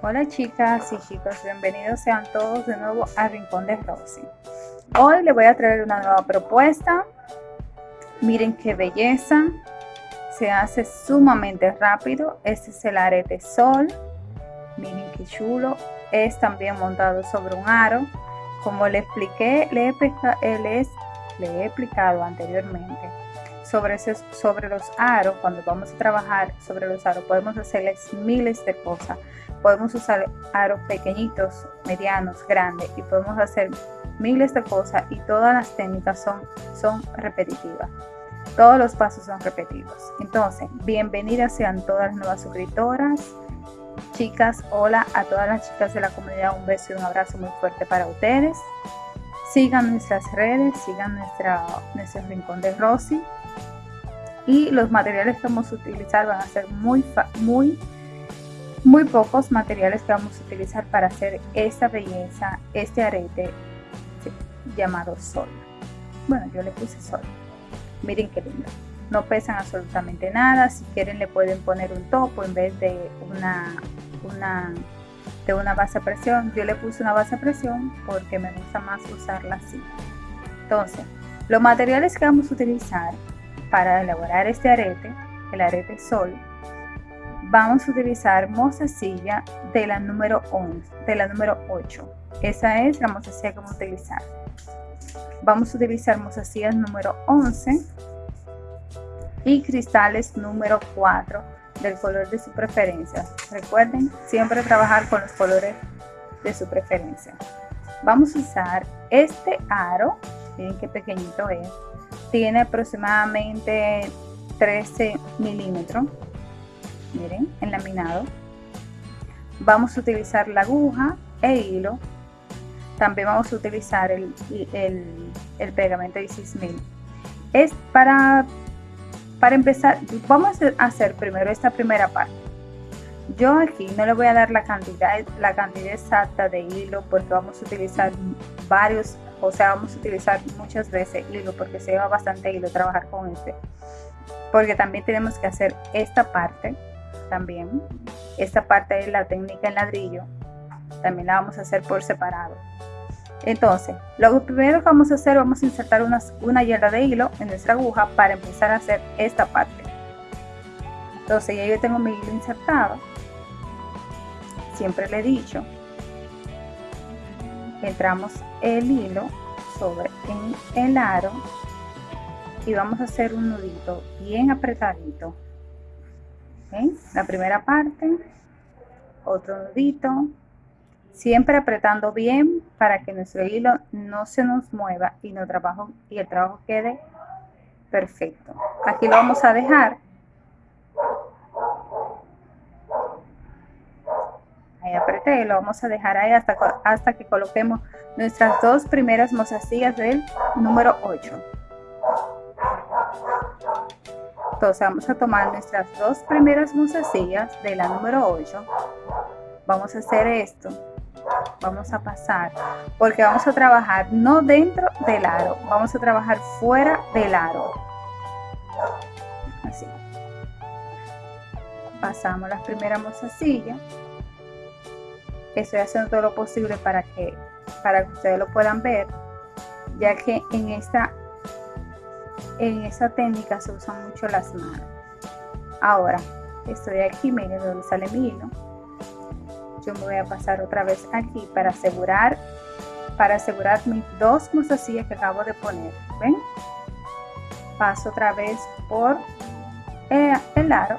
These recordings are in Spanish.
Hola chicas y chicos, bienvenidos sean todos de nuevo a Rincón de Rosy. Hoy les voy a traer una nueva propuesta. Miren qué belleza. Se hace sumamente rápido. Este es el arete sol. Miren qué chulo. Es también montado sobre un aro. Como le expliqué, le he, les, le he explicado anteriormente sobre, sobre los aros, cuando vamos a trabajar sobre los aros, podemos hacerles miles de cosas. Podemos usar aros pequeñitos, medianos, grandes y podemos hacer miles de cosas y todas las técnicas son, son repetitivas. Todos los pasos son repetidos. Entonces, bienvenidas sean todas las nuevas suscriptoras. Chicas, hola a todas las chicas de la comunidad. Un beso y un abrazo muy fuerte para ustedes. Sigan nuestras redes, sigan nuestra, nuestro rincón de Rosy y los materiales que vamos a utilizar van a ser muy, muy, muy pocos materiales que vamos a utilizar para hacer esta belleza, este arete llamado sol. Bueno, yo le puse sol. Miren qué lindo. No pesan absolutamente nada. Si quieren le pueden poner un topo en vez de una, de una base a presión. Yo le puse una base a presión porque me gusta más usarla así. Entonces, los materiales que vamos a utilizar para elaborar este arete, el arete sol, vamos a utilizar mozasilla de la número 11, de la número 8. Esa es la mozasilla que vamos a utilizar. Vamos a utilizar mozasillas número 11 y cristales número 4 del color de su preferencia. Recuerden siempre trabajar con los colores de su preferencia. Vamos a usar este aro, miren qué pequeñito es, tiene aproximadamente 13 milímetros miren enlaminado. Vamos a utilizar la aguja e hilo. También vamos a utilizar el, el, pegamento 16000 es para para empezar vamos a hacer primero esta primera parte. Yo aquí no le voy a dar la cantidad la cantidad exacta de hilo porque vamos a utilizar varios o sea vamos a utilizar muchas veces hilo porque se lleva bastante hilo trabajar con este. Porque también tenemos que hacer esta parte también. Esta parte de la técnica en ladrillo también la vamos a hacer por separado. Entonces lo primero que vamos a hacer vamos a insertar una yarda de hilo en nuestra aguja para empezar a hacer esta parte. Entonces ya yo tengo mi hilo insertado. Siempre le he dicho entramos el hilo sobre en el aro y vamos a hacer un nudito bien apretadito la primera parte otro nudito siempre apretando bien para que nuestro hilo no se nos mueva y, no trabajo, y el trabajo quede perfecto. Aquí lo vamos a dejar. Apreté lo vamos a dejar ahí hasta, hasta que coloquemos nuestras dos primeras mozasillas del número 8 entonces vamos a tomar nuestras dos primeras mozasillas de la número 8 vamos a hacer esto. Vamos a pasar porque vamos a trabajar no dentro del aro vamos a trabajar fuera del aro. Así. Pasamos las primeras mozasillas estoy haciendo todo lo posible para que, para que ustedes lo puedan ver, ya que en esta, en esta técnica se usan mucho las manos. Ahora, estoy aquí, miren donde sale mi hilo. Yo me voy a pasar otra vez aquí para asegurar, para asegurar mis dos mozasillas que acabo de poner. ¿Ven? Paso otra vez por eh, el aro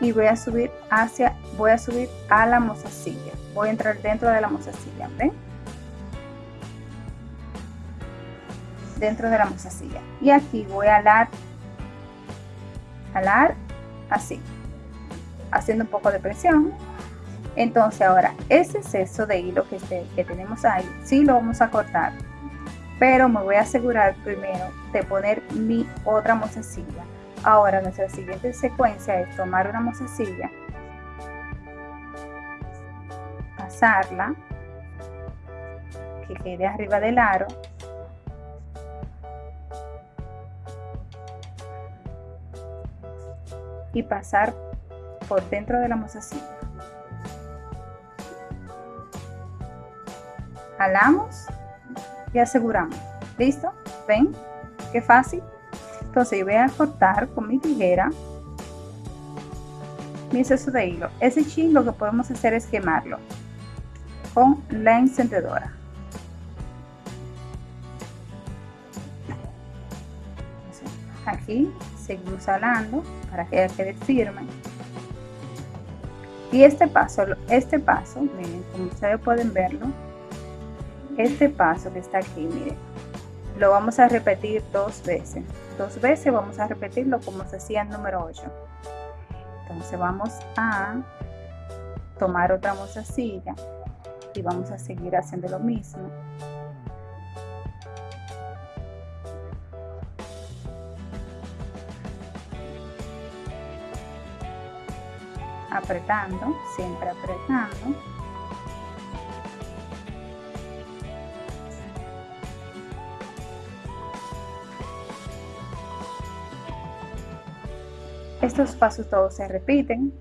y voy a subir hacia, voy a subir a la mozasilla. Voy a entrar dentro de la mozasilla, ¿ven? Dentro de la mozasilla. Y aquí voy a alar, alar así, haciendo un poco de presión. Entonces ahora, ese exceso de hilo que, que tenemos ahí, sí lo vamos a cortar. Pero me voy a asegurar primero de poner mi otra mozasilla Ahora nuestra siguiente secuencia es tomar una mozasilla, pasarla, que quede arriba del aro, y pasar por dentro de la mozasilla. Jalamos y aseguramos. ¿Listo? ¿Ven? Qué fácil. Entonces yo voy a cortar con mi tijera mi exceso de hilo. Ese chin lo que podemos hacer es quemarlo con la encendedora. Aquí seguimos salando para que quede firme. Y este paso, este paso, miren, como ustedes pueden verlo, este paso que está aquí, miren, lo vamos a repetir dos veces. Dos veces vamos a repetirlo como se hacía en número 8. Entonces vamos a tomar otra mozasilla y vamos a seguir haciendo lo mismo. Apretando, siempre apretando. Estos pasos todos se repiten.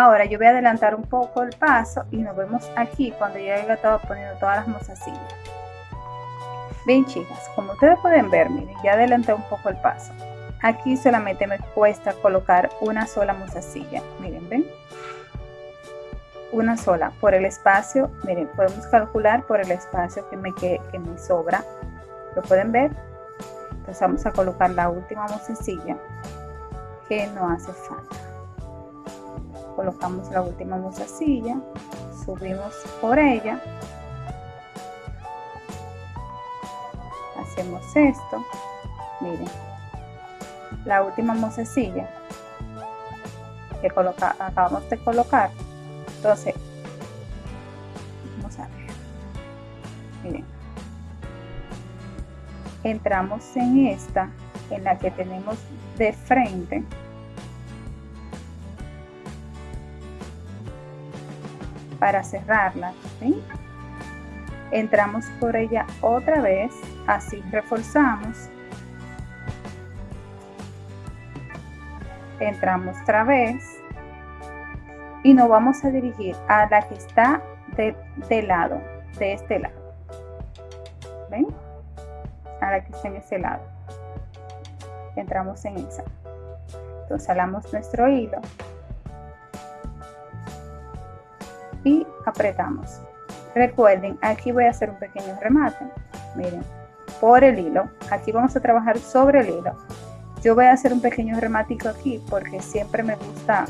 Ahora yo voy a adelantar un poco el paso y nos vemos aquí cuando ya haya estado poniendo todas las mozasillas. Bien chicas, como ustedes pueden ver, miren, ya adelanté un poco el paso. Aquí solamente me cuesta colocar una sola mozasilla. Miren, ven. Una sola por el espacio. Miren, podemos calcular por el espacio que me, que, que me sobra. ¿Lo pueden ver? Entonces vamos a colocar la última mozasilla que no hace falta colocamos la última mozasilla, subimos por ella, hacemos esto, miren, la última mozasilla que coloca, acabamos de colocar, entonces, vamos a ver, miren, entramos en esta, en la que tenemos de frente, para cerrarla. Entramos por ella otra vez, así reforzamos. Entramos otra vez y nos vamos a dirigir a la que está de, lado, de este lado. ¿Ven? A la que está en ese lado. Entramos en esa. Entonces salamos nuestro hilo y apretamos. Recuerden, aquí voy a hacer un pequeño remate. Miren, por el hilo. Aquí vamos a trabajar sobre el hilo. Yo voy a hacer un pequeño rematico aquí porque siempre me gusta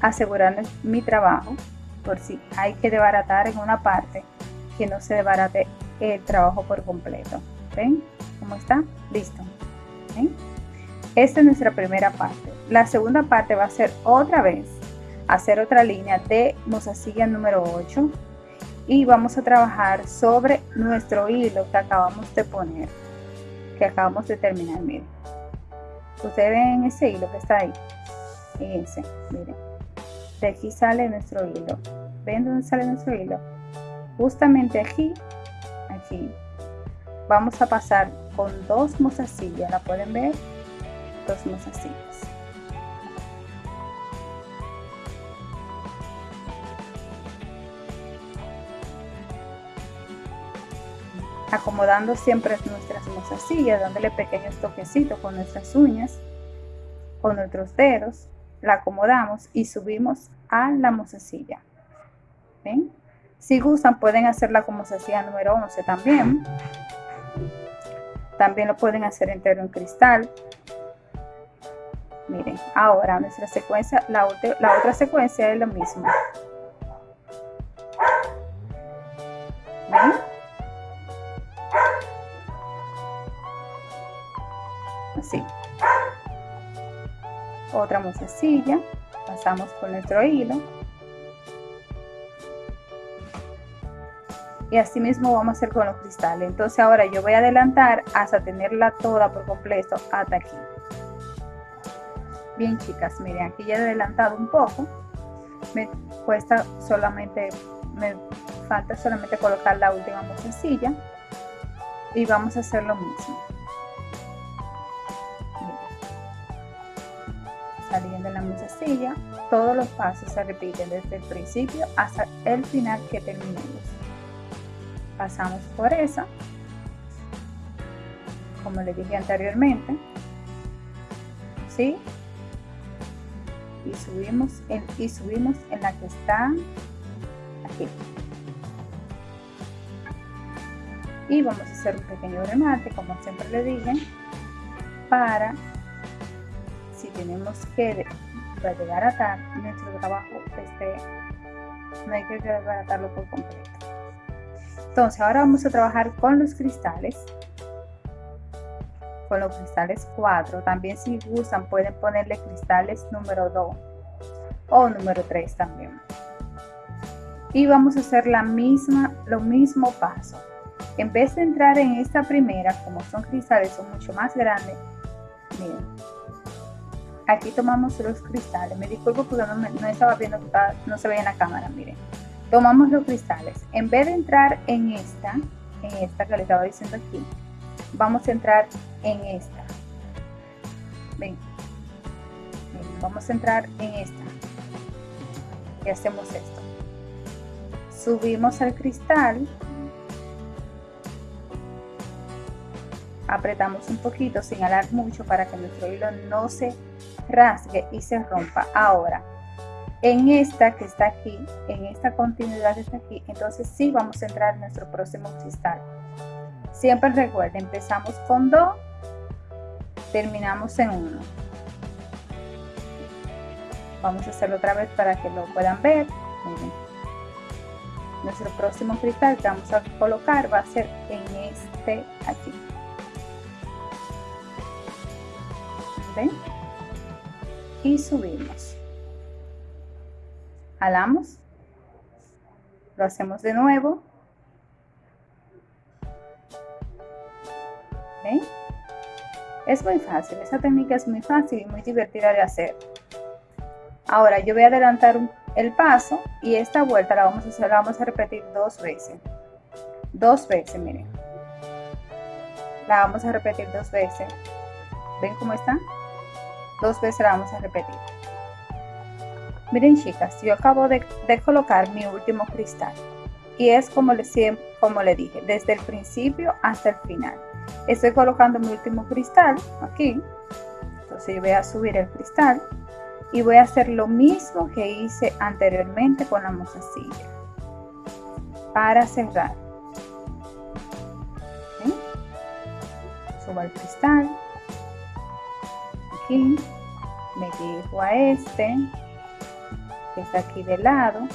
asegurarles mi trabajo por si hay que desbaratar en una parte que no se desbarate el trabajo por completo. ¿Ven cómo está? Listo. Esta es nuestra primera parte. La segunda parte va a ser otra vez hacer otra línea de mozasilla número 8 y vamos a trabajar sobre nuestro hilo que acabamos de poner que acabamos de terminar miren. Ustedes ven ese hilo que está ahí ese miren. De aquí sale nuestro hilo. Ven dónde sale nuestro hilo justamente aquí aquí. Vamos a pasar con dos mozasillas la pueden ver dos mozasillas acomodando siempre nuestras mozasillas, dándole pequeños toquecitos con nuestras uñas, con nuestros dedos, la acomodamos y subimos a la mozasilla. ¿Ven? Si gustan pueden hacerla como mozasilla número 11 también. También lo pueden hacer entero en cristal. Miren, ahora nuestra secuencia, la, la otra secuencia es lo mismo. ¿Ven? Otra mozasilla pasamos por nuestro hilo. Y así mismo vamos a hacer con los cristales. Entonces ahora yo voy a adelantar hasta tenerla toda por completo hasta aquí. Bien chicas miren aquí ya he adelantado un poco. Me cuesta solamente, me falta solamente colocar la última musecilla y vamos a hacer lo mismo. Todos los pasos se repiten desde el principio hasta el final que terminemos. Pasamos por esa, como le dije anteriormente, ¿sí? Y subimos en, y subimos en la que está aquí. Y vamos a hacer un pequeño remate, como siempre le dije, para si tenemos que llegar a atar nuestro trabajo este no hay que atarlo por completo. Entonces ahora vamos a trabajar con los cristales con los cristales 4 también si gustan pueden ponerle cristales número 2 o número 3 también. Y vamos a hacer la misma lo mismo paso. En vez de entrar en esta primera como son cristales son mucho más grandes miren aquí tomamos los cristales. Me disculpo porque no, estaba viendo, no se veía en la cámara, miren. Tomamos los cristales. En vez de entrar en esta, en esta que le estaba diciendo aquí, vamos a entrar en esta. Ven. Vamos a entrar en esta. Y hacemos esto. Subimos el cristal apretamos un poquito sin alar mucho para que nuestro hilo no se rasgue y se rompa. Ahora, en esta que está aquí, en esta continuidad que está aquí, entonces sí vamos a entrar en nuestro próximo cristal. Siempre recuerden, empezamos con dos, terminamos en uno. Vamos a hacerlo otra vez para que lo puedan ver. Nuestro próximo cristal que vamos a colocar va a ser en este aquí. ¿Ven? Y subimos. Jalamos. Lo hacemos de nuevo. Es muy fácil, esa técnica es muy fácil y muy divertida de hacer. Ahora yo voy a adelantar el paso y esta vuelta la vamos a hacer, la vamos a repetir dos veces. Dos veces, miren. La vamos a repetir dos veces. ¿Ven cómo está? Dos veces la vamos a repetir. Miren chicas, yo acabo de, colocar mi último cristal y es como le, como le dije, desde el principio hasta el final. Estoy colocando mi último cristal aquí, entonces yo voy a subir el cristal y voy a hacer lo mismo que hice anteriormente con la musacilla para cerrar. Subo el cristal, me dirijo a este que está aquí de lado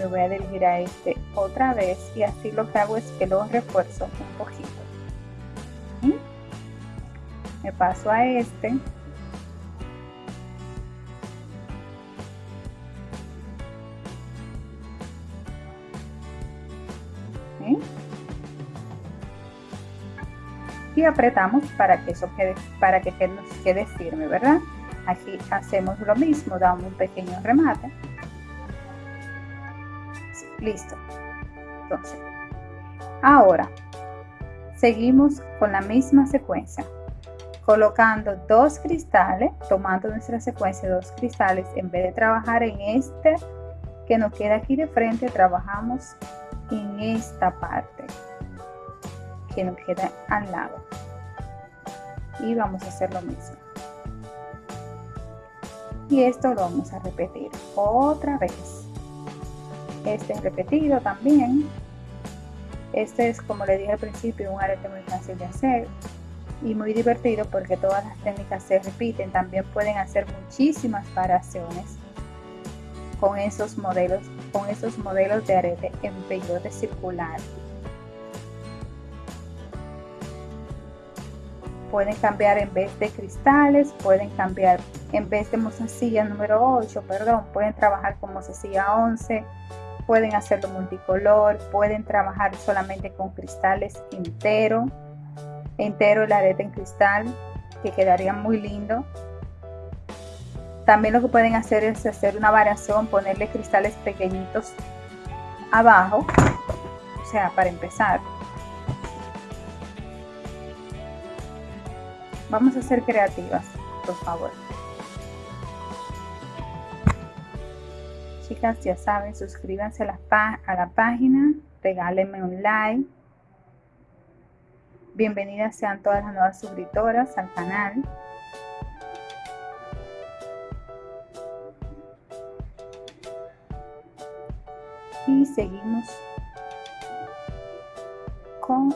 me voy a dirigir a este otra vez y así lo que hago es que lo refuerzo un poquito. Me paso a este y apretamos para que eso quede, para que nos quede firme, ¿verdad? Aquí hacemos lo mismo, damos un pequeño remate. Listo. Entonces, ahora seguimos con la misma secuencia, colocando dos cristales, tomando nuestra secuencia dos cristales, en vez de trabajar en este que nos queda aquí de frente, trabajamos en esta parte que nos queda al lado. Y vamos a hacer lo mismo. Y esto lo vamos a repetir otra vez. Este es repetido también. Este es como le dije al principio un arete muy fácil de hacer y muy divertido porque todas las técnicas se repiten. También pueden hacer muchísimas variaciones con esos modelos con esos modelos de arete en peyote circular pueden cambiar en vez de cristales, pueden cambiar en vez de mozasilla número 8, perdón, pueden trabajar con mozasilla 11, pueden hacerlo multicolor, pueden trabajar solamente con cristales entero, entero el arete en cristal, que quedaría muy lindo. También lo que pueden hacer es hacer una variación, ponerle cristales pequeñitos abajo, o sea, para empezar. Vamos a ser creativas, por favor. Chicas, ya saben, suscríbanse a la, a la página, regálenme un like. Bienvenidas sean todas las nuevas suscriptoras al canal. y seguimos con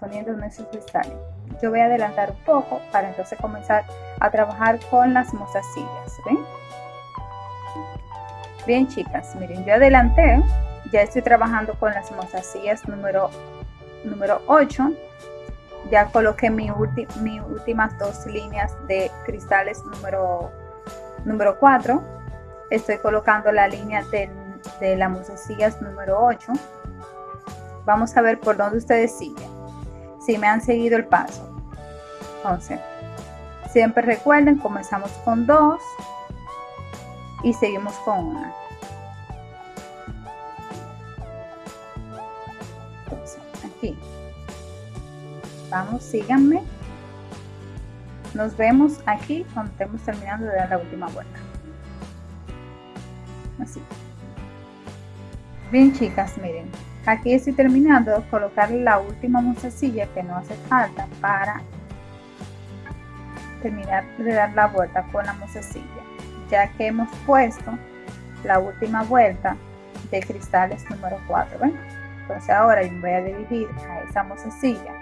poniendo nuestros cristales yo voy a adelantar un poco para entonces comenzar a trabajar con las mozasillas ¿ven? bien chicas miren yo adelanté ya estoy trabajando con las mozasillas número número 8 ya coloqué mi, mis últimas dos líneas de cristales número número 4 estoy colocando la línea del de la mozasillas número 8. Vamos a ver por dónde ustedes siguen, si me han seguido el paso. Entonces, siempre recuerden, comenzamos con dos y seguimos con una. aquí. Vamos, síganme. Nos vemos aquí cuando estemos terminando de dar la última vuelta. Así. Bien chicas, miren, aquí estoy terminando de colocar la última musecilla que no hace falta para terminar de dar la vuelta con la musecilla, ya que hemos puesto la última vuelta de cristales número 4, ¿ven? Entonces ahora yo voy a dirigir a esa musecilla.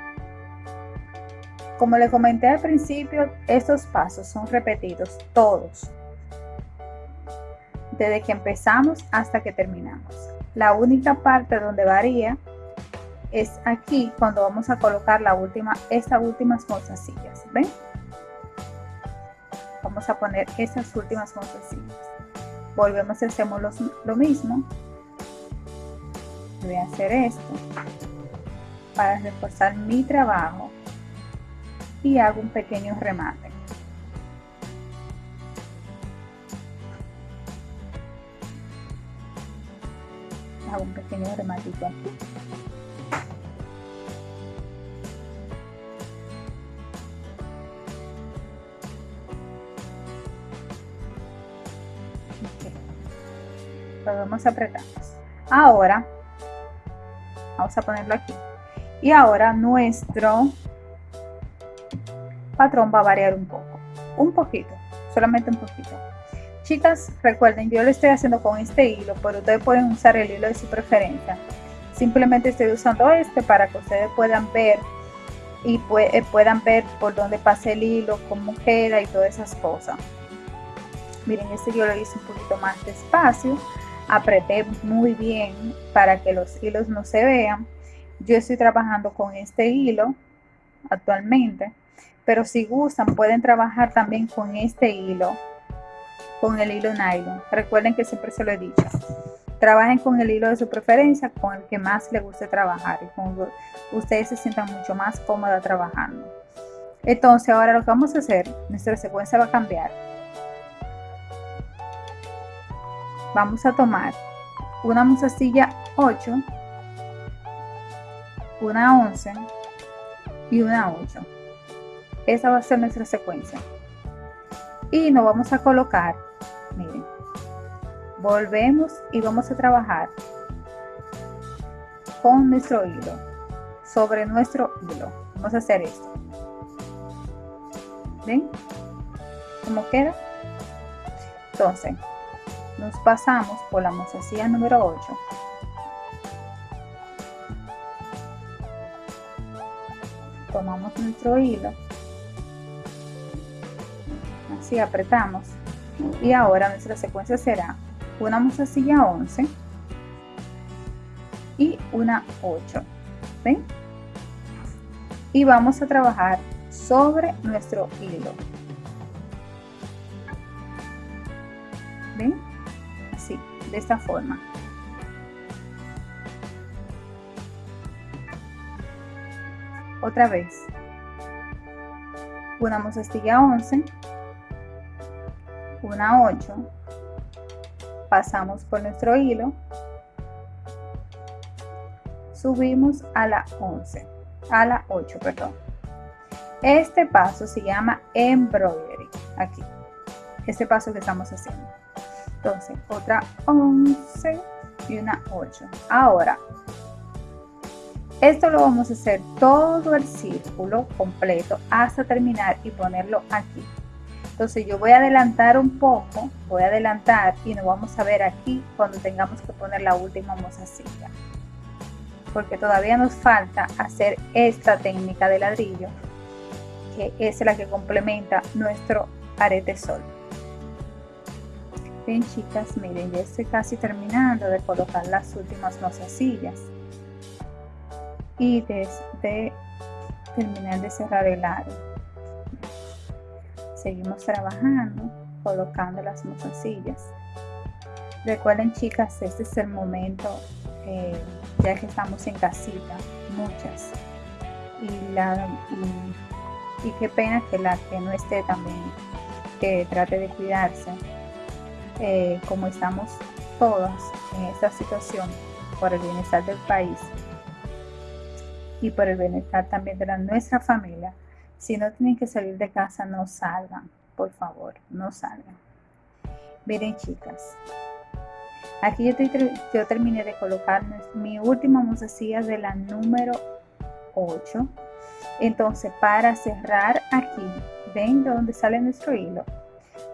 Como le comenté al principio, estos pasos son repetidos todos, desde que empezamos hasta que terminamos. La única parte donde varía es aquí cuando vamos a colocar la última, estas últimas mozasillas. ¿Ven? Vamos a poner estas últimas mozasillas. Volvemos y hacemos lo mismo. Voy a hacer esto para reforzar mi trabajo y hago un pequeño remate. hago un pequeño rematito aquí lo vamos ahora vamos a ponerlo aquí. Y ahora nuestro patrón va a variar un poco. Un poquito solamente un poquito. Chicas, recuerden, yo lo estoy haciendo con este hilo, pero ustedes pueden usar el hilo de su preferencia. Simplemente estoy usando este para que ustedes puedan ver y eh, puedan ver por dónde pasa el hilo, cómo queda y todas esas cosas. Miren, este yo lo hice un poquito más despacio, apreté muy bien para que los hilos no se vean. Yo estoy trabajando con este hilo actualmente, pero si gustan pueden trabajar también con este hilo con el hilo nylon. Recuerden que siempre se lo he dicho. Trabajen con el hilo de su preferencia, con el que más les guste trabajar y con ustedes se sientan mucho más cómoda trabajando. Entonces ahora lo que vamos a hacer, nuestra secuencia va a cambiar. Vamos a tomar una musacilla 8, una 11 y una 8. Esa va a ser nuestra secuencia. Y nos vamos a colocar miren volvemos y vamos a trabajar con nuestro hilo sobre nuestro hilo vamos a hacer esto ven cómo queda entonces nos pasamos por la mozasilla número 8 tomamos nuestro hilo. Así apretamos. Y ahora nuestra secuencia será una mozasilla 11 y una 8 ¿ven? y vamos a trabajar sobre nuestro hilo de esta forma. Otra vez. Una mozasilla 11 una 8 pasamos por nuestro hilo. Subimos a la 11 a la 8 perdón. Este paso se llama embroidery. Aquí. Este paso que estamos haciendo entonces otra 11 y una 8 ahora esto lo vamos a hacer todo el círculo completo hasta terminar y ponerlo aquí entonces yo voy a adelantar un poco, voy a adelantar y nos vamos a ver aquí cuando tengamos que poner la última mozasilla. Porque todavía nos falta hacer esta técnica de ladrillo, que es la que complementa nuestro arete sol. Bien chicas, miren, ya estoy casi terminando de colocar las últimas mozasillas. Y desde terminar de cerrar el aro seguimos trabajando, colocando las mozasillas. Recuerden chicas, este es el momento, eh, ya que estamos en casita, muchas. Y, la, y, qué pena que la que no esté también, que trate de cuidarse, eh, como estamos todas en esta situación, por el bienestar del país y por el bienestar también de nuestra familia, si no tienen que salir de casa, no salgan, por favor, no salgan. Miren chicas, aquí yo, terminé de colocar mi última mozasilla de la número 8. Entonces para cerrar aquí, ven de donde sale nuestro hilo,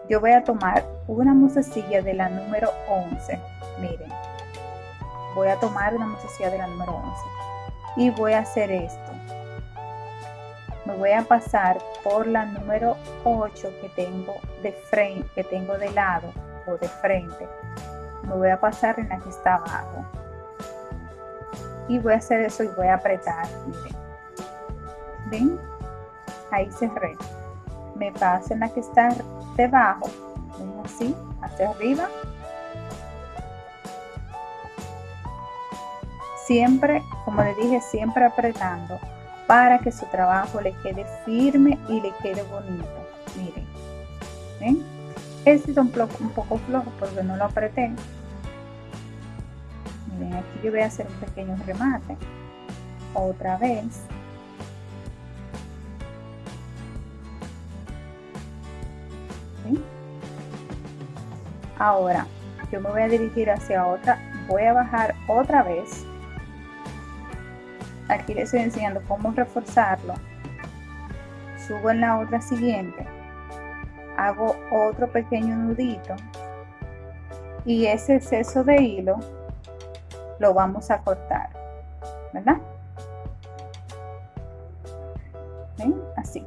yo voy a tomar una mozasilla de la número 11. Miren, voy a tomar una mozasilla de la número 11 y voy a hacer esto me voy a pasar por la número 8 que tengo de frente, que tengo de lado o de frente. Me voy a pasar en la que está abajo. Y voy a hacer eso y voy a apretar, miren. ¿Ven? Ahí cerré. Me paso en la que está debajo. ¿Ven así? Hacia arriba. Siempre, como le dije, siempre apretando para que su trabajo le quede firme y le quede bonito. Miren, ¿ven? Este es un, un poco flojo porque no lo apreté. Miren, aquí yo voy a hacer un pequeño remate. Otra vez. Ahora, yo me voy a dirigir hacia otra. Voy a bajar otra vez. Aquí les estoy enseñando cómo reforzarlo. Subo en la otra siguiente. Hago otro pequeño nudito. Y ese exceso de hilo lo vamos a cortar ¿verdad? Así.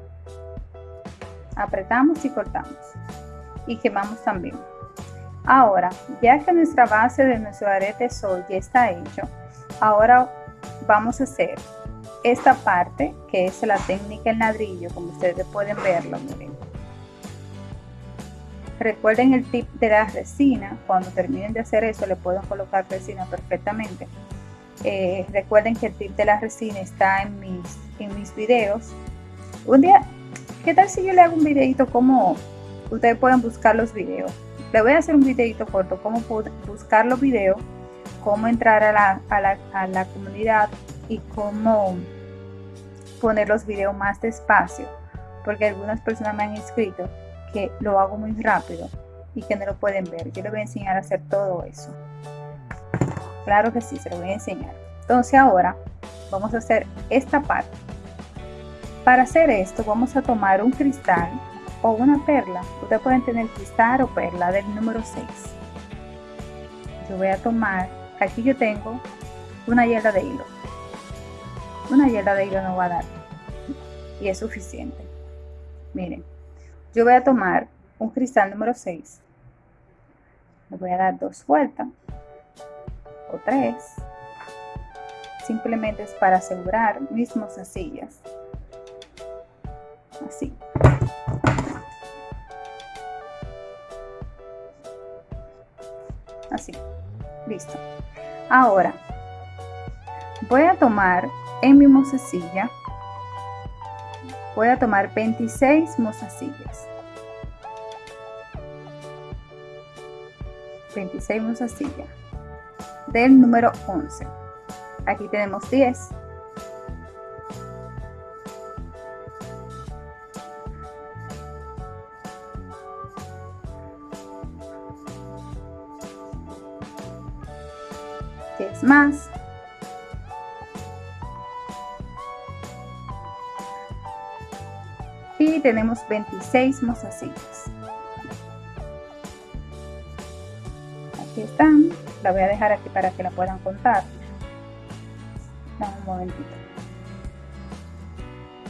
Apretamos y cortamos. Y quemamos también ahora ya que nuestra base de nuestro arete sol ya está hecho ahora vamos a hacer esta parte que es la técnica en ladrillo como ustedes pueden verlo miren. Recuerden el tip de la resina cuando terminen de hacer eso le pueden colocar resina perfectamente. Eh, recuerden que el tip de la resina está en mis en mis videos. Un día qué tal si yo le hago un videito como ustedes pueden buscar los videos le voy a hacer un videito corto cómo buscar los videos cómo entrar a la, a la, a la comunidad y cómo poner los videos más despacio, porque algunas personas me han escrito que lo hago muy rápido y que no lo pueden ver. Yo les voy a enseñar a hacer todo eso. Claro que sí, se lo voy a enseñar. Entonces ahora vamos a hacer esta parte. Para hacer esto vamos a tomar un cristal o una perla. Ustedes pueden tener cristal o perla del número 6. Yo voy a tomar aquí yo tengo una yarda de hilo. Una yarda de hilo no va a dar y es suficiente. Miren yo voy a tomar un cristal número 6 le voy a dar dos vueltas o tres. Simplemente es para asegurar mis mozasillas así así. Listo. Ahora, voy a tomar en mi mozasilla, voy a tomar 26 mozasillas. 26 mozasillas del número 11 aquí tenemos 10 10 más. Y tenemos 26 mozasillas aquí están. La voy a dejar aquí para que la puedan contar. Dame un momentito.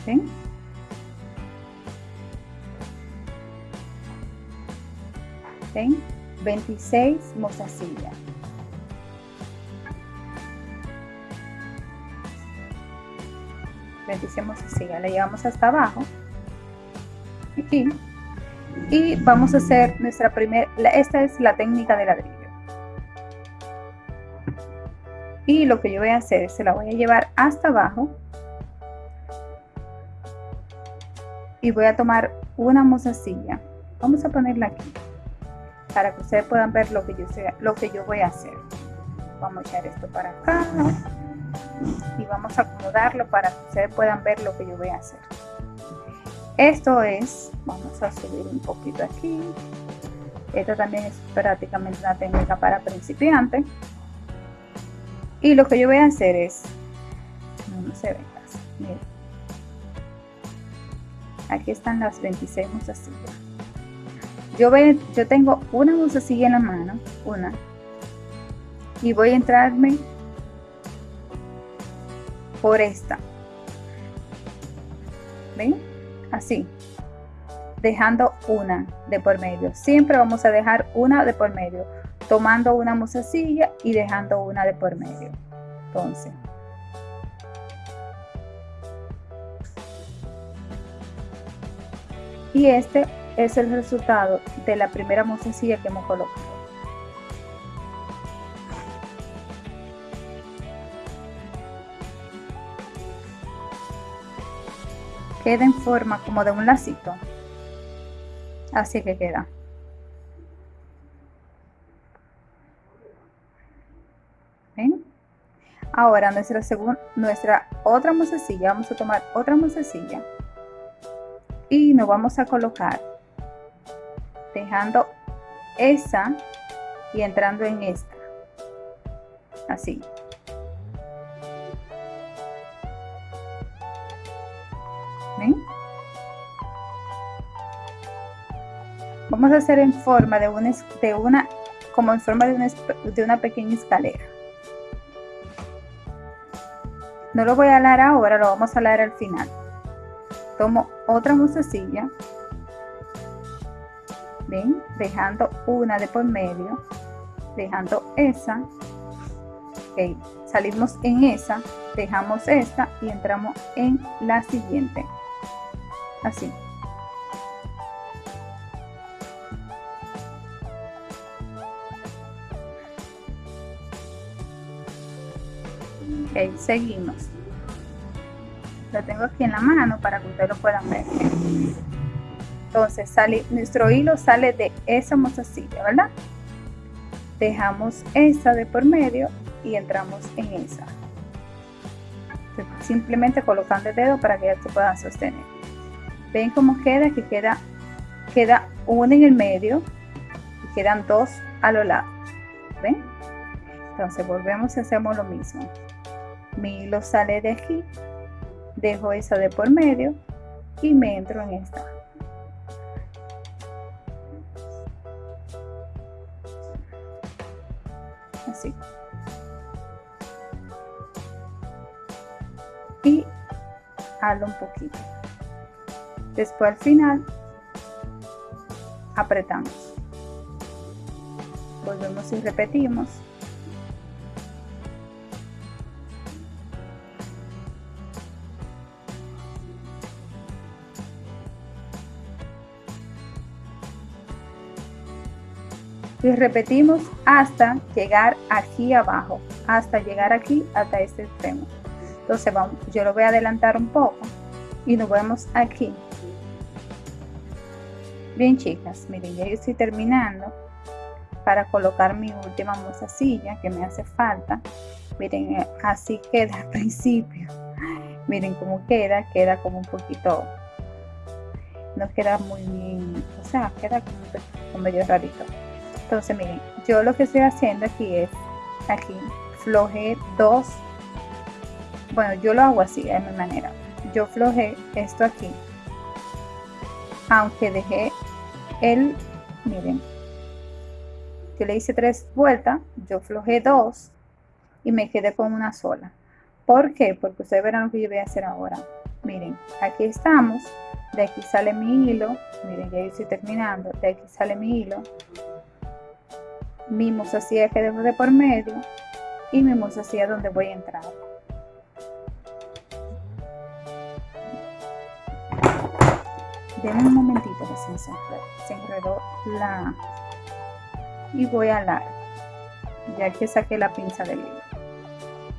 ¿Ven? ¿Ven? 26 mozasillas 26 mozasillas la llevamos hasta abajo. Aquí. Y vamos a hacer nuestra primera esta es la técnica de ladrillo. Y lo que yo voy a hacer es se la voy a llevar hasta abajo. Y voy a tomar una mozasilla vamos a ponerla aquí para que ustedes puedan ver lo que yo sea lo que yo voy a hacer. Vamos a echar esto para acá y vamos a acomodarlo para que ustedes puedan ver lo que yo voy a hacer. Esto es vamos a subir un poquito aquí. Esta también es prácticamente una técnica para principiantes y lo que yo voy a hacer es no, se ve miren. Aquí están las 26 mozasillas yo, voy, yo tengo una mozasilla en la mano una y voy a entrarme por esta ven así. Dejando una de por medio. Siempre vamos a dejar una de por medio. Tomando una musacilla y dejando una de por medio. Entonces. Y este es el resultado de la primera musacilla que hemos colocado queda en forma como de un lacito así que queda Ahora nuestra, segunda, nuestra otra mozasilla, vamos a tomar otra mozasilla y nos vamos a colocar dejando esa y entrando en esta. Así. Vamos a hacer en forma de una, de una como en forma de una, de una pequeña escalera. No lo voy a alar ahora, lo vamos a alar al final. Tomo otra musecilla. Ven, dejando una de por medio. Dejando esa. Ok, salimos en esa, dejamos esta y entramos en la siguiente. Así. Seguimos. Lo tengo aquí en la mano para que ustedes lo puedan ver. Entonces sale nuestro hilo sale de esa mozasilla verdad dejamos esa de por medio y entramos en esa. Simplemente colocando el dedo para que ya se puedan sostener. Ven cómo queda que queda queda una en el medio y quedan dos a los lados ven entonces volvemos y hacemos lo mismo mi hilo sale de aquí dejo esa de por medio y me entro en esta. Así. Y halo un poquito. Después al final apretamos. Volvemos y repetimos y repetimos hasta llegar aquí abajo hasta llegar aquí hasta este extremo. Entonces vamos yo lo voy a adelantar un poco y nos vemos aquí. Bien chicas miren ya estoy terminando para colocar mi última mozasilla que me hace falta. Miren eh, así queda al principio. Miren cómo queda queda como un poquito no queda muy bien o sea queda como medio rarito entonces miren yo lo que estoy haciendo aquí es aquí floje dos bueno yo lo hago así de mi manera. Yo floje esto aquí aunque dejé el miren yo le hice tres vueltas yo flojé dos y me quedé con una sola. ¿por qué? porque ustedes verán lo que yo voy a hacer ahora. Miren aquí estamos de aquí sale mi hilo miren ya estoy terminando de aquí sale mi hilo mi mozasilla que debo de por medio y mi mozasilla donde voy a entrar. Denme un momentito que se enredó, la y voy a la ya que saqué la pinza del hilo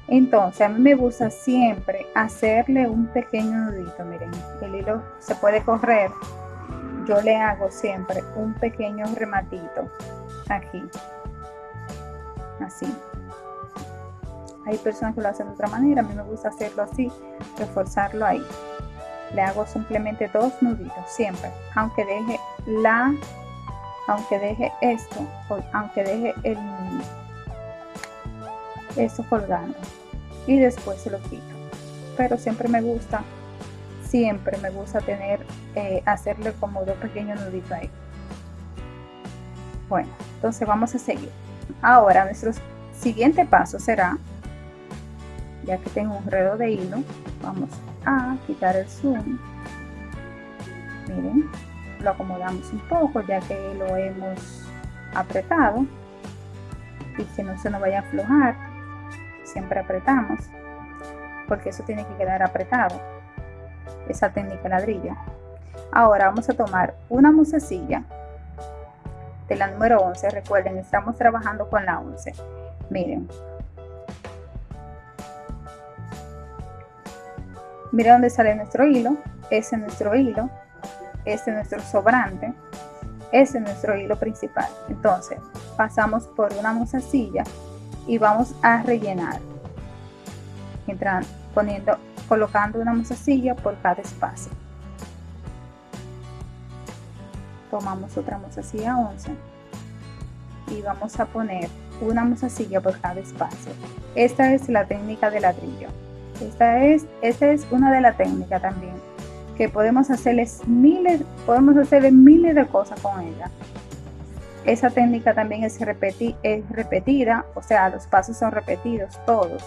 entonces a mí me gusta siempre hacerle un pequeño nudito miren el hilo se puede correr yo le hago siempre un pequeño rematito aquí así. Hay personas que lo hacen de otra manera a mí me gusta hacerlo así reforzarlo ahí. Le hago simplemente dos nuditos siempre. Aunque deje la aunque deje esto aunque deje el esto colgando. Y después se lo quito. Pero siempre me gusta siempre me gusta tener eh, hacerle como dos pequeños nuditos ahí. Bueno entonces vamos a seguir ahora nuestro siguiente paso será ya que tengo un redo de hilo vamos a quitar el zoom. Miren lo acomodamos un poco ya que lo hemos apretado y que no se nos vaya a aflojar. Siempre apretamos porque eso tiene que quedar apretado esa técnica ladrilla ahora vamos a tomar una musecilla de la número 11 recuerden estamos trabajando con la 11 miren Mira dónde sale nuestro hilo, ese es nuestro hilo, este es nuestro sobrante, ese es nuestro hilo principal. Entonces, pasamos por una mozasilla y vamos a rellenar. Entrando, poniendo, colocando una mozasilla por cada espacio. Tomamos otra mozasilla 11 y vamos a poner una mozasilla por cada espacio. Esta es la técnica de ladrillo. Esta es, esta es una de las técnicas también, que podemos hacerles miles, podemos hacerle miles de cosas con ella. Esa técnica también es, es repetida, o sea, los pasos son repetidos todos,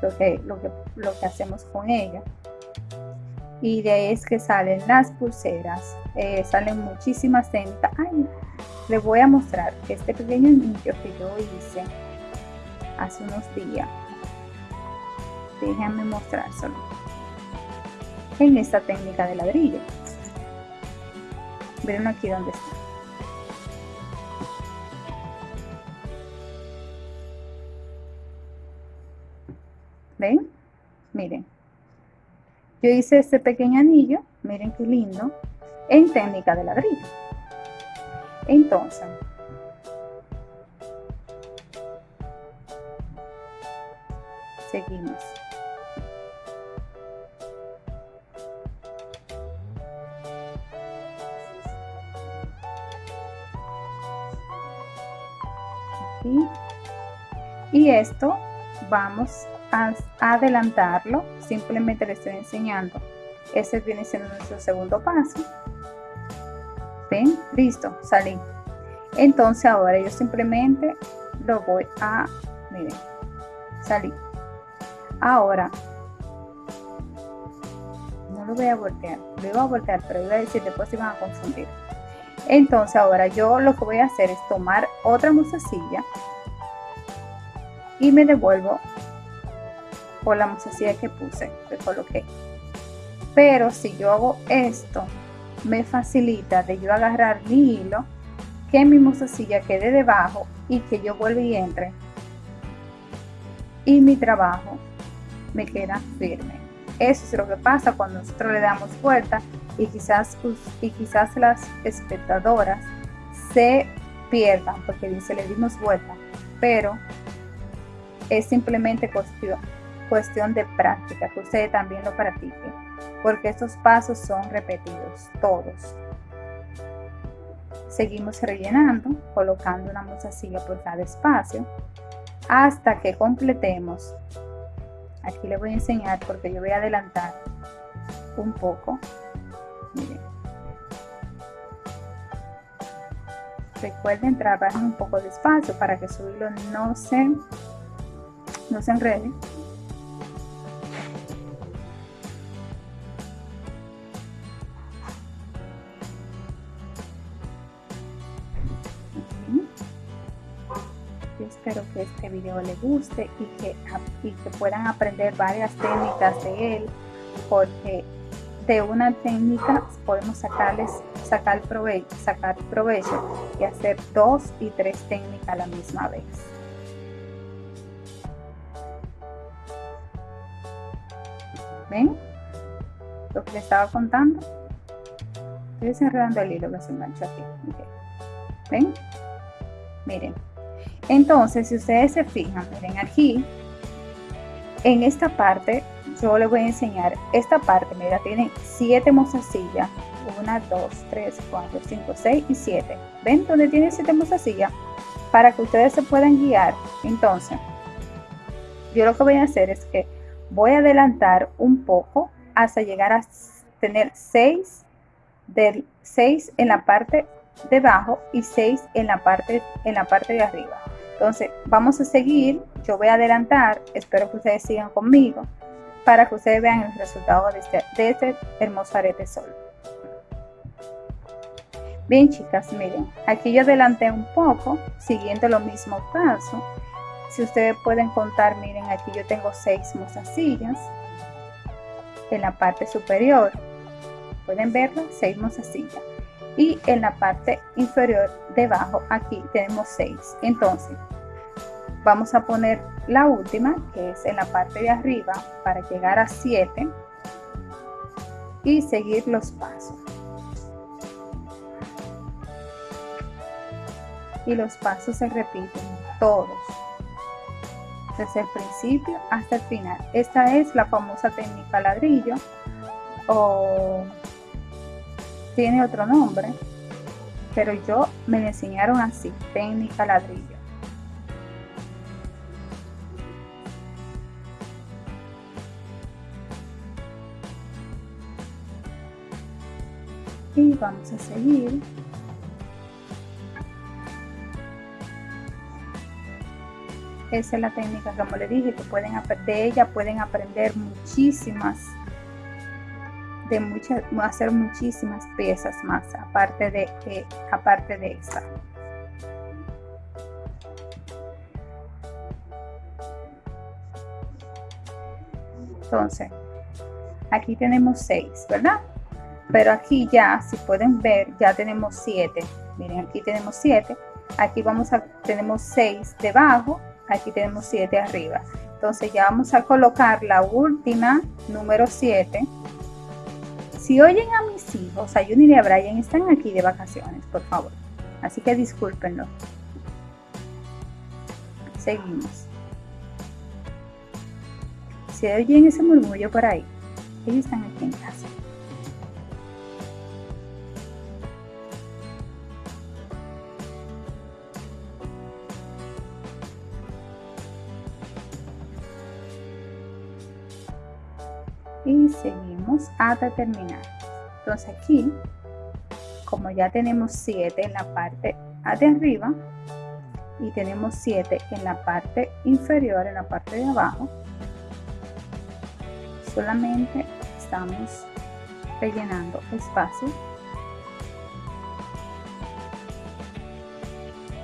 lo que, lo que, lo que hacemos con ella. Y de ahí es que salen las pulseras, eh, salen muchísimas técnicas. Ay, les voy a mostrar este pequeño niño que yo hice hace unos días. Déjenme mostrárselo. En esta técnica de ladrillo. Ven aquí donde está. Ven miren yo hice este pequeño anillo miren qué lindo en técnica de ladrillo. Entonces seguimos. Y esto vamos adelantarlo simplemente le estoy enseñando. Este viene siendo nuestro segundo paso. Ven listo salí. Entonces ahora yo simplemente lo voy a miren salí. Ahora no lo voy a voltear lo iba a voltear pero iba a decir después se van a confundir. Entonces ahora yo lo que voy a hacer es tomar otra musecilla y me devuelvo por la musecilla que puse, que coloqué. Pero si yo hago esto, me facilita de yo agarrar mi hilo, que mi musecilla quede debajo y que yo vuelva y entre. Y mi trabajo me queda firme. Eso es lo que pasa cuando nosotros le damos vuelta y quizás, y quizás las espectadoras se pierdan porque dice le dimos vuelta, pero es simplemente cuestión, cuestión de práctica, que ustedes también lo practiquen, porque estos pasos son repetidos, todos. Seguimos rellenando, colocando una mozasilla por cada espacio, hasta que completemos. Aquí les voy a enseñar porque yo voy a adelantar un poco. Miren. Recuerden trabajar un poco despacio para que su hilo no se, no se enrede. Que este video les guste y que, y que puedan aprender varias técnicas de él porque de una técnica podemos sacarles sacar provecho, sacar provecho y hacer dos y tres técnicas a la misma vez. ¿Ven? Lo que les estaba contando. Estoy desenredando el hilo que se engancha aquí. ¿Ven? Miren. Entonces, si ustedes se fijan, miren aquí, en esta parte, yo les voy a enseñar, esta parte, mira, tiene siete mozasillas 1, 2, 3, 4, 5, 6 y 7. ¿Ven donde tiene 7 mozasillas? Para que ustedes se puedan guiar. Entonces, yo lo que voy a hacer es que voy a adelantar un poco hasta llegar a tener 6 del 6 en la parte de abajo y 6 en la parte en la parte de arriba. Entonces, vamos a seguir, yo voy a adelantar, espero que ustedes sigan conmigo para que ustedes vean el resultado de este, de este hermoso arete sol. Bien chicas, miren, aquí yo adelanté un poco, siguiendo lo mismo paso. Si ustedes pueden contar, miren, aquí yo tengo seis mozasillas en la parte superior. Pueden verlo, seis mozasillas. Y en la parte inferior, debajo, aquí tenemos seis. Entonces, vamos a poner la última, que es en la parte de arriba, para llegar a siete y seguir los pasos. y los pasos se repiten todos desde el principio hasta el final esta es la famosa técnica ladrillo o tiene otro nombre pero yo me enseñaron así técnica ladrillo. Y vamos a seguir. Esa es la técnica como le dije que pueden de ella pueden aprender muchísimas de muchas hacer muchísimas piezas más aparte de eh, aparte de esta. Entonces aquí tenemos seis verdad pero aquí ya si pueden ver ya tenemos siete. Miren aquí tenemos siete. Aquí vamos a tenemos seis debajo aquí tenemos 7 arriba. Entonces ya vamos a colocar la última número 7 si oyen a mis hijos a Juni y a Brian están aquí de vacaciones por favor. Así que discúlpenlo. Seguimos. Si oyen ese murmullo por ahí ellos están aquí en casa. Y seguimos hasta terminar entonces aquí como ya tenemos 7 en la parte de arriba y tenemos 7 en la parte inferior en la parte de abajo solamente estamos rellenando espacio.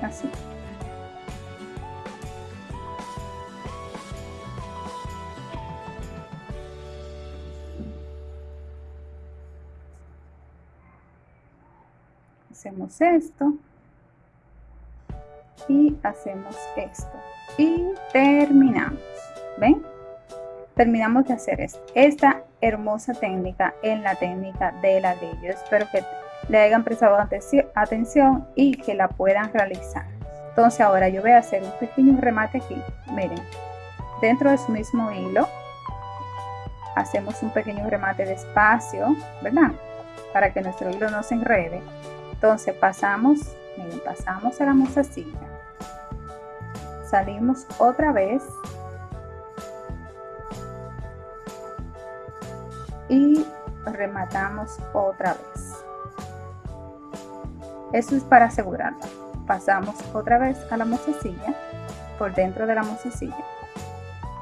Así hacemos esto y hacemos esto y terminamos ven terminamos de hacer esta hermosa técnica en la técnica de ladrillo espero que le hayan prestado atención y que la puedan realizar. Entonces ahora yo voy a hacer un pequeño remate aquí. Miren, dentro de su mismo hilo hacemos un pequeño remate de espacio, ¿verdad? Para que nuestro hilo no se enrede. Entonces pasamos, miren, pasamos a la mozasilla. Salimos otra vez. Y rematamos otra vez. Eso es para asegurarlo. Pasamos otra vez a la mozasilla, por dentro de la mozasilla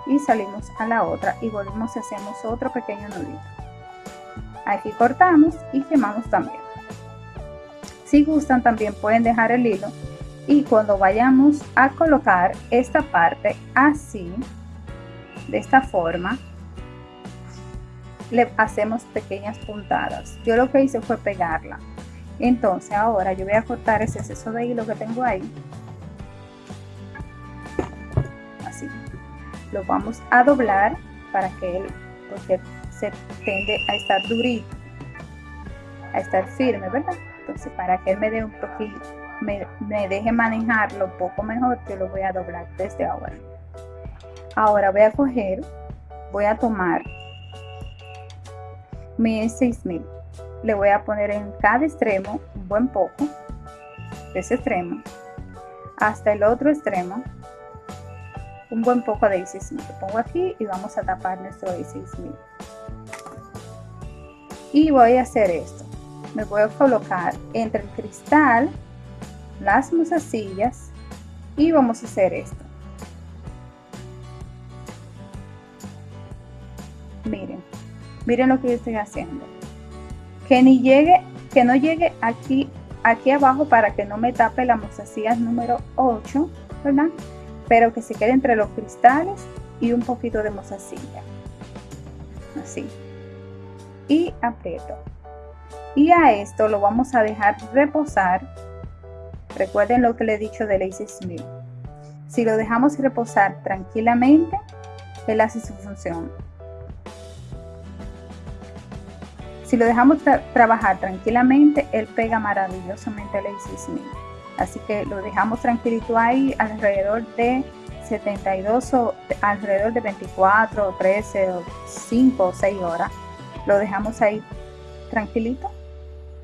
y salimos a la otra y volvemos y hacemos otro pequeño nudito. Aquí cortamos y quemamos también. Si gustan también pueden dejar el hilo. Y cuando vayamos a colocar esta parte así, de esta forma, le hacemos pequeñas puntadas. Yo lo que hice fue pegarla. Entonces ahora yo voy a cortar ese exceso de hilo que tengo ahí. Así. Lo vamos a doblar para que él porque se tiende a estar durito a estar firme verdad entonces para que él me dé un poquito me, deje manejarlo un poco mejor yo lo voy a doblar desde ahora. Ahora voy a coger voy a tomar mi 6000 le voy a poner en cada extremo un buen poco de ese extremo hasta el otro extremo un buen poco de 16 lo pongo aquí y vamos a tapar nuestro 16000 y voy a hacer esto me voy a colocar entre el cristal las musasillas y vamos a hacer esto miren miren lo que yo estoy haciendo que ni llegue, que no llegue aquí, aquí abajo para que no me tape la mozasilla número 8, ¿verdad? Pero que se quede entre los cristales y un poquito de mozasilla. Así. Y aprieto. Y a esto lo vamos a dejar reposar. Recuerden lo que le he dicho de Lazy Smith. Si lo dejamos reposar tranquilamente, él hace su función. Si lo dejamos trabajar tranquilamente, él pega maravillosamente el Smith. Así que lo dejamos tranquilito ahí alrededor de 72 o alrededor de 24 o 13 o 5 o 6 horas. Lo dejamos ahí tranquilito,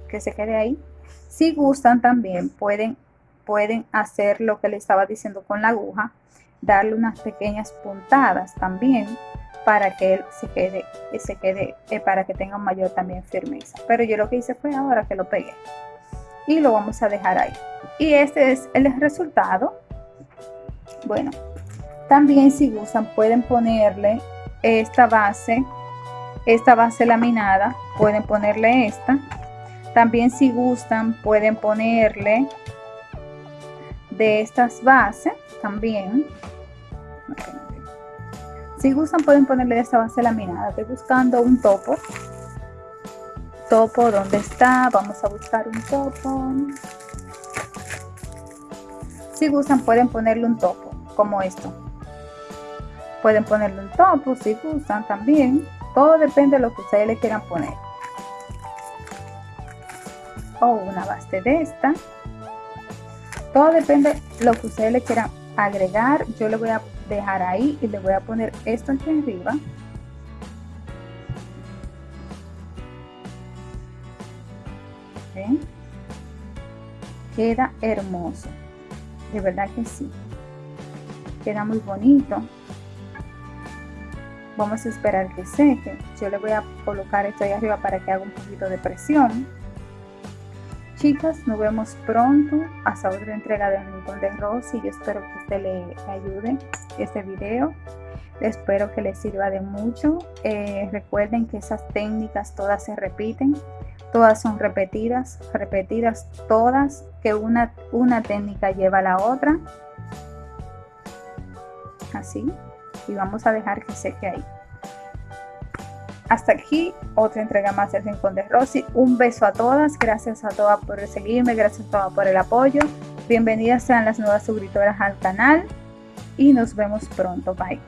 que se quede ahí. Si gustan también pueden, pueden hacer lo que le estaba diciendo con la aguja, darle unas pequeñas puntadas también para que él se quede, se quede eh, para que tenga mayor también firmeza. Pero yo lo que hice fue ahora que lo pegué y lo vamos a dejar ahí. Y este es el resultado. Bueno, también si gustan pueden ponerle esta base, esta base laminada, pueden ponerle esta. También si gustan pueden ponerle de estas bases también. Si gustan pueden ponerle esta base laminada. Estoy buscando un topo. Topo, ¿dónde está? Vamos a buscar un topo. Si gustan pueden ponerle un topo, como esto. Pueden ponerle un topo si gustan también. Todo depende de lo que ustedes le quieran poner. O una base de esta. Todo depende de lo que ustedes le quieran agregar. Yo le voy a dejar ahí y le voy a poner esto aquí arriba. Queda hermoso. De verdad que sí. Queda muy bonito. Vamos a esperar que seque. Yo le voy a colocar esto ahí arriba para que haga un poquito de presión Chicas, nos vemos pronto hasta otra entrega de Rincón de Rosy. Yo espero que usted le ayude este video. Espero que les sirva de mucho. Eh, recuerden que esas técnicas todas se repiten. Todas son repetidas, repetidas todas, que una, una técnica lleva a la otra. Así. Y vamos a dejar que seque ahí. Hasta aquí otra entrega más del Rincón de Rosy. Un beso a todas. Gracias a todas por seguirme. Gracias a todas por el apoyo. Bienvenidas sean las nuevas suscriptoras al canal. Y nos vemos pronto. Bye.